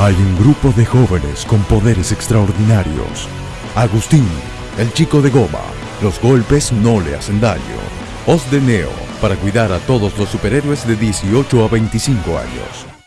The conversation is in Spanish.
Hay un grupo de jóvenes con poderes extraordinarios. Agustín, el chico de goma. Los golpes no le hacen daño. Os de Neo, para cuidar a todos los superhéroes de 18 a 25 años.